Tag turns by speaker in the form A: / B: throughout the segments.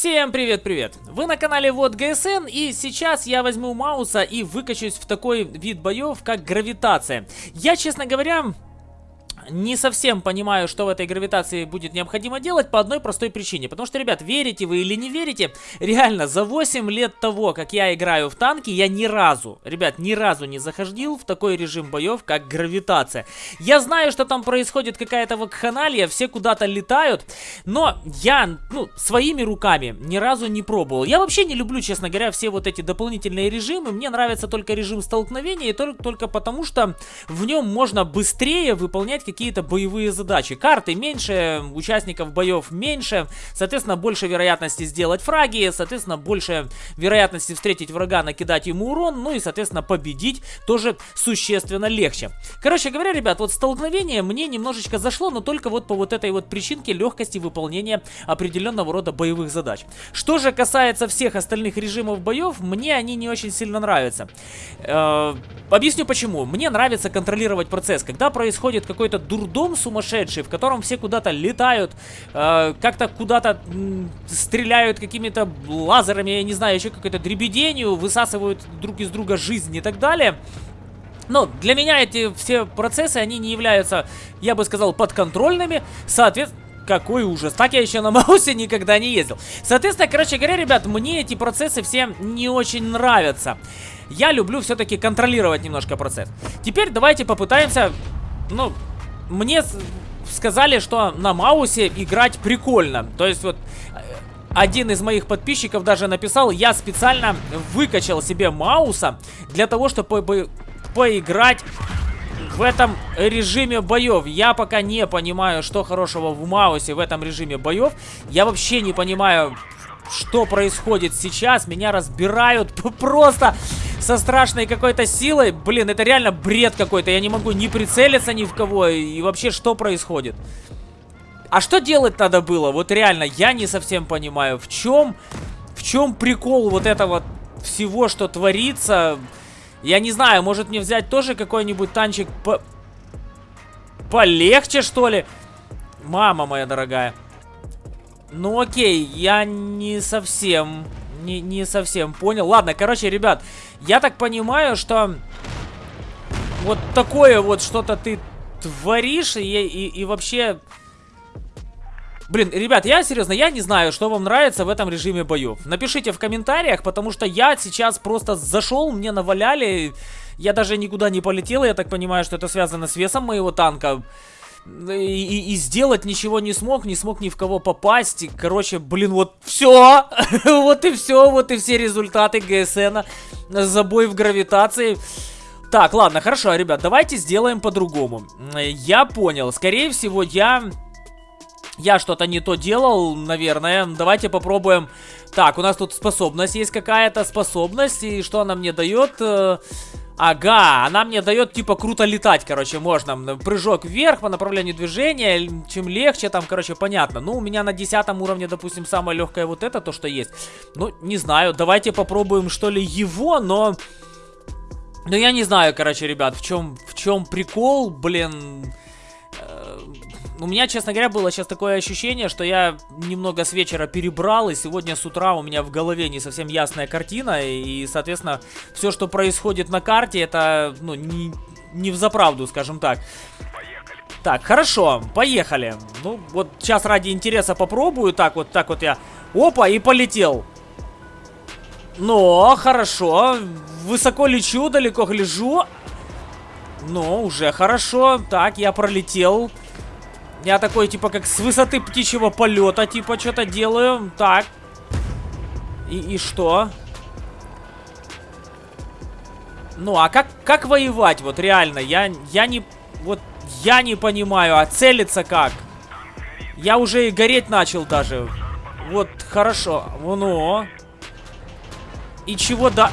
A: Всем привет-привет! Вы на канале Вот ГСН и сейчас я возьму Мауса и выкачусь в такой вид боев, как гравитация. Я, честно говоря, не совсем понимаю, что в этой гравитации будет необходимо делать по одной простой причине. Потому что, ребят, верите вы или не верите, реально, за 8 лет того, как я играю в танки, я ни разу, ребят, ни разу не заходил в такой режим боев, как гравитация. Я знаю, что там происходит какая-то вакханалия, все куда-то летают, но я, ну, своими руками ни разу не пробовал. Я вообще не люблю, честно говоря, все вот эти дополнительные режимы. Мне нравится только режим столкновения, и только, только потому, что в нем можно быстрее выполнять какие-то боевые задачи. Карты меньше, участников боев меньше, соответственно, больше вероятности сделать фраги, соответственно, больше вероятности встретить врага, накидать ему урон, ну и, соответственно, победить тоже существенно легче. Короче говоря, ребят, вот столкновение мне немножечко зашло, но только вот по вот этой вот причинке легкости выполнения определенного рода боевых задач. Что же касается всех остальных режимов боев, мне они не очень сильно нравятся. Э -э объясню почему. Мне нравится контролировать процесс. Когда происходит какой-то дурдом сумасшедший, в котором все куда-то летают, э, как-то куда-то стреляют какими-то лазерами, я не знаю, еще какой-то дребеденью, высасывают друг из друга жизнь и так далее. Но для меня эти все процессы, они не являются, я бы сказал, подконтрольными. Соответственно, какой ужас. Так я еще на Маусе никогда не ездил. Соответственно, короче говоря, ребят, мне эти процессы все не очень нравятся. Я люблю все-таки контролировать немножко процесс. Теперь давайте попытаемся, ну, мне сказали, что на Маусе играть прикольно. То есть вот э, один из моих подписчиков даже написал, я специально выкачал себе Мауса для того, чтобы по поиграть в этом режиме боев. Я пока не понимаю, что хорошего в Маусе в этом режиме боев. Я вообще не понимаю, что происходит сейчас. Меня разбирают просто со страшной какой-то силой. Блин, это реально бред какой-то. Я не могу ни прицелиться ни в кого. И вообще, что происходит? А что делать надо было? Вот реально, я не совсем понимаю. В чем, в чем прикол вот этого всего, что творится? Я не знаю, может мне взять тоже какой-нибудь танчик по... полегче, что ли? Мама моя дорогая. Ну окей, я не совсем не, не совсем понял. Ладно, короче, ребят, я так понимаю, что вот такое вот что-то ты творишь и, и, и вообще... Блин, ребят, я серьезно, я не знаю, что вам нравится в этом режиме боев. Напишите в комментариях, потому что я сейчас просто зашел, мне наваляли. Я даже никуда не полетел, я так понимаю, что это связано с весом моего танка и, и, и сделать ничего не смог, не смог ни в кого попасть. И, короче, блин, вот все. вот и все, вот и все результаты ГСНа. Забой в гравитации. Так, ладно, хорошо, ребят, давайте сделаем по-другому. Я понял, скорее всего, я... Я что-то не то делал, наверное. Давайте попробуем. Так, у нас тут способность есть какая-то способность. И что она мне дает? Э, Ага, она мне дает типа круто летать, короче, можно. Прыжок вверх по направлению движения, чем легче там, короче, понятно. Ну, у меня на десятом уровне, допустим, самое легкое вот это, то, что есть. Ну, не знаю, давайте попробуем, что ли, его, но... Ну, я не знаю, короче, ребят, в чем, в чем прикол, блин у меня, честно говоря, было сейчас такое ощущение, что я немного с вечера перебрал, и сегодня с утра у меня в голове не совсем ясная картина, и, соответственно, все, что происходит на карте, это, ну, не, не в заправду, скажем так. Так, хорошо, поехали. Ну, вот сейчас ради интереса попробую, так вот, так вот я, опа, и полетел. Ну, хорошо, высоко лечу, далеко гляжу. Ну, уже хорошо. Так, я пролетел. Я такой, типа, как с высоты птичьего полета, типа, что-то делаю. Так. И, и что? Ну, а как, как воевать? Вот реально, я, я не... Вот я не понимаю, а целиться как? Я уже и гореть начал даже. Вот, хорошо. Ну. И чего да...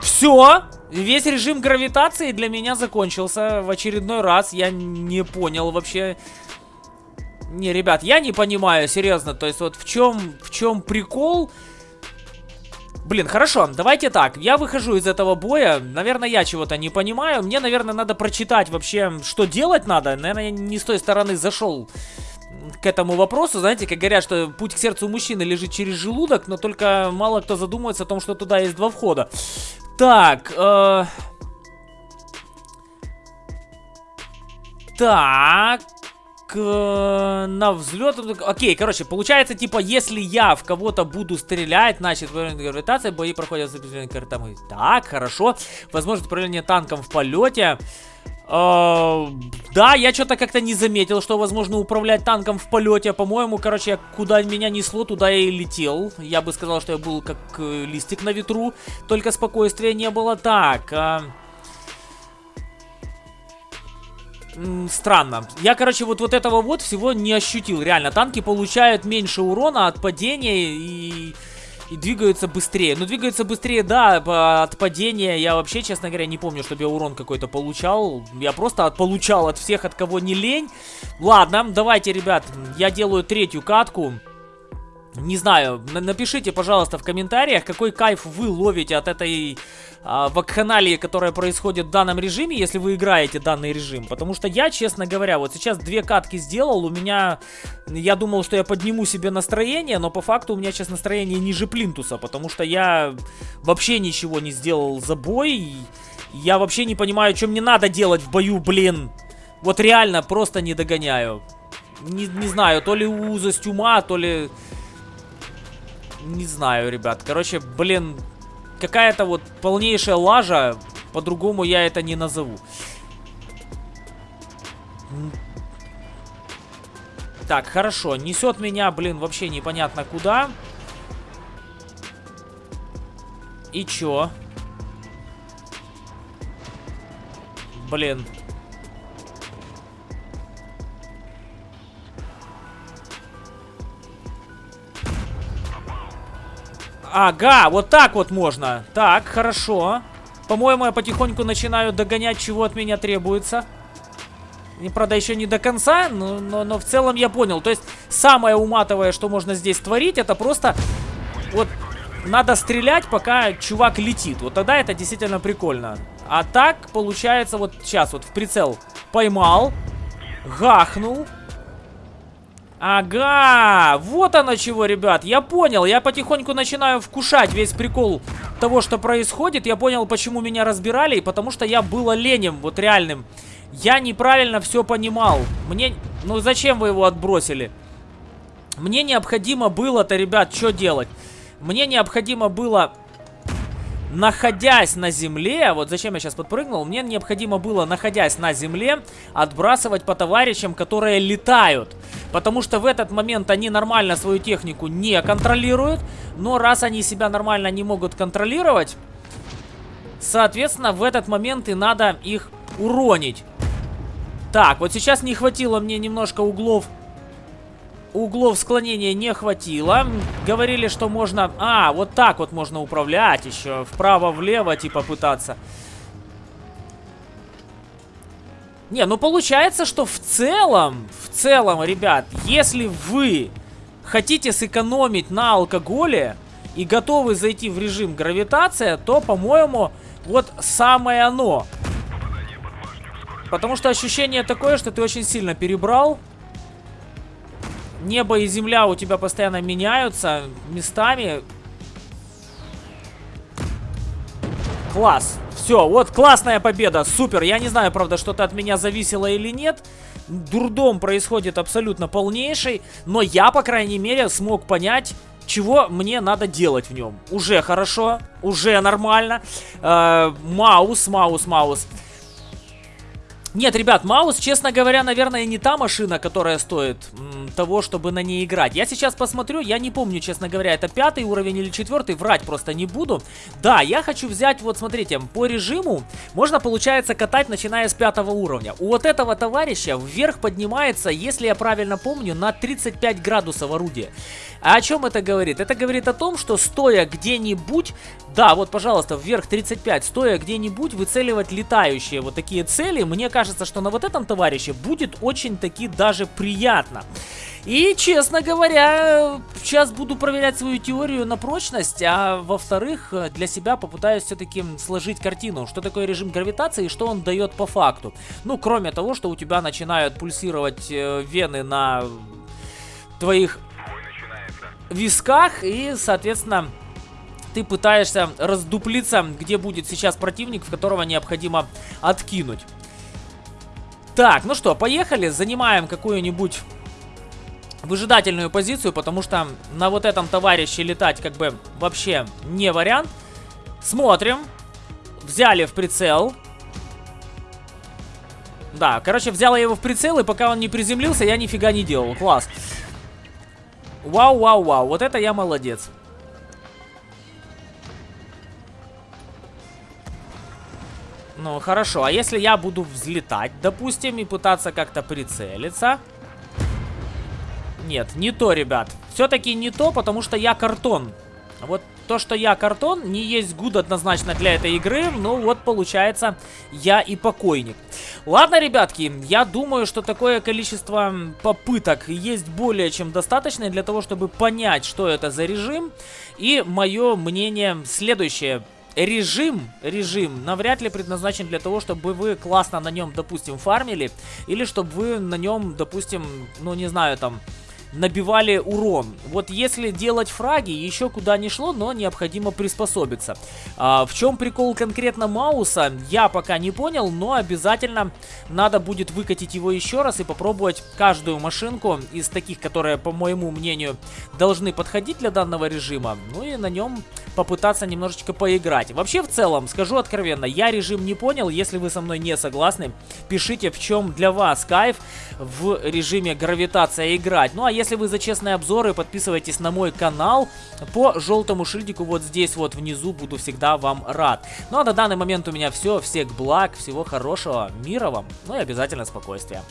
A: Все? Весь режим гравитации для меня закончился в очередной раз. Я не понял вообще... Не, ребят, я не понимаю, серьезно. То есть вот в чем, в чем прикол? Блин, хорошо, давайте так. Я выхожу из этого боя. Наверное, я чего-то не понимаю. Мне, наверное, надо прочитать вообще, что делать надо. Наверное, я не с той стороны зашел к этому вопросу. Знаете, как говорят, что путь к сердцу мужчины лежит через желудок, но только мало кто задумывается о том, что туда есть два входа. Так, э... Так, э, на взлет. Окей, короче, получается, типа, если я в кого-то буду стрелять, значит, гравитация, бои проходят с картами. Так, хорошо. Возможность управления танком в полете. Uh, да, я что-то как-то не заметил, что возможно управлять танком в полете. По-моему, короче, куда меня несло, туда я и летел. Я бы сказал, что я был как э, листик на ветру, только спокойствия не было. Так, uh... странно. Я, короче, вот, вот этого вот всего не ощутил. Реально, танки получают меньше урона от падения и, и двигаются быстрее. Ну, двигаются быстрее, да, от падения. Я вообще, честно говоря, не помню, чтобы я урон какой-то получал. Я просто от, получал от всех, от кого не лень. Ладно, давайте, ребят, я делаю третью катку. Не знаю, напишите, пожалуйста, в комментариях, какой кайф вы ловите от этой а, вакханалии, которая происходит в данном режиме, если вы играете данный режим. Потому что я, честно говоря, вот сейчас две катки сделал, у меня... Я думал, что я подниму себе настроение, но по факту у меня сейчас настроение ниже плинтуса, потому что я вообще ничего не сделал за бой. Я вообще не понимаю, что мне надо делать в бою, блин. Вот реально просто не догоняю. Не, не знаю, то ли узость ума, то ли... Не знаю, ребят. Короче, блин, какая-то вот полнейшая лажа. По-другому я это не назову. Так, хорошо. Несет меня, блин, вообще непонятно куда. И чё? Блин. Ага, вот так вот можно. Так, хорошо. По-моему, я потихоньку начинаю догонять, чего от меня требуется. И, правда, еще не до конца, но, но, но в целом я понял. То есть, самое уматовое, что можно здесь творить, это просто... Вот, надо стрелять, пока чувак летит. Вот тогда это действительно прикольно. А так, получается, вот сейчас вот в прицел поймал, гахнул, Ага, вот оно чего, ребят. Я понял, я потихоньку начинаю вкушать весь прикол того, что происходит. Я понял, почему меня разбирали, и потому что я был оленем, вот реальным. Я неправильно все понимал. Мне... Ну зачем вы его отбросили? Мне необходимо было-то, ребят, что делать? Мне необходимо было находясь на земле, вот зачем я сейчас подпрыгнул, мне необходимо было, находясь на земле, отбрасывать по товарищам, которые летают. Потому что в этот момент они нормально свою технику не контролируют, но раз они себя нормально не могут контролировать, соответственно, в этот момент и надо их уронить. Так, вот сейчас не хватило мне немножко углов углов склонения не хватило. Говорили, что можно... А, вот так вот можно управлять еще. Вправо-влево, типа, пытаться. Не, ну получается, что в целом, в целом, ребят, если вы хотите сэкономить на алкоголе и готовы зайти в режим гравитация, то, по-моему, вот самое оно. Потому что ощущение такое, что ты очень сильно перебрал небо и земля у тебя постоянно меняются местами. Класс. Все, вот классная победа, супер. Я не знаю, правда, что-то от меня зависело или нет. Дурдом происходит абсолютно полнейший. Но я, по крайней мере, смог понять, чего мне надо делать в нем. Уже хорошо, уже нормально. Э, маус, маус, маус. Нет, ребят, маус, честно говоря, наверное, не та машина, которая стоит того, чтобы на ней играть. Я сейчас посмотрю, я не помню, честно говоря, это пятый уровень или четвертый, врать просто не буду. Да, я хочу взять, вот смотрите, по режиму можно, получается, катать, начиная с пятого уровня. У вот этого товарища вверх поднимается, если я правильно помню, на 35 градусов орудие. А о чем это говорит? Это говорит о том, что стоя где-нибудь, да, вот, пожалуйста, вверх 35, стоя где-нибудь выцеливать летающие вот такие цели, мне кажется, что на вот этом товарище будет очень-таки даже приятно. И, честно говоря, сейчас буду проверять свою теорию на прочность, а во-вторых, для себя попытаюсь все-таки сложить картину, что такое режим гравитации и что он дает по факту. Ну, кроме того, что у тебя начинают пульсировать э, вены на твоих висках. И, соответственно, ты пытаешься раздуплиться, где будет сейчас противник, в которого необходимо откинуть. Так, ну что, поехали. Занимаем какую-нибудь выжидательную позицию, потому что на вот этом товарище летать как бы вообще не вариант. Смотрим. Взяли в прицел. Да, короче, взяла его в прицел, и пока он не приземлился, я нифига не делал. Класс. Вау, вау, вау. Вот это я молодец. Ну, хорошо. А если я буду взлетать, допустим, и пытаться как-то прицелиться... Нет, не то, ребят. Все-таки не то, потому что я картон. Вот то, что я картон, не есть гуд однозначно для этой игры. Ну вот, получается, я и покойник. Ладно, ребятки, я думаю, что такое количество попыток есть более чем достаточно для того, чтобы понять, что это за режим. И мое мнение следующее режим, режим навряд ли предназначен для того, чтобы вы классно на нем, допустим, фармили, или чтобы вы на нем, допустим, ну не знаю, там, набивали урон. Вот если делать фраги, еще куда не шло, но необходимо приспособиться. А, в чем прикол конкретно Мауса, я пока не понял, но обязательно надо будет выкатить его еще раз и попробовать каждую машинку из таких, которые, по моему мнению, должны подходить для данного режима. Ну и на нем попытаться немножечко поиграть. Вообще, в целом, скажу откровенно, я режим не понял. Если вы со мной не согласны, пишите, в чем для вас кайф в режиме гравитация играть. Ну а если вы за честные обзоры, подписывайтесь на мой канал по желтому шильдику вот здесь вот внизу. Буду всегда вам рад. Ну а на данный момент у меня все. Всех благ, всего хорошего, мира вам, ну и обязательно спокойствия.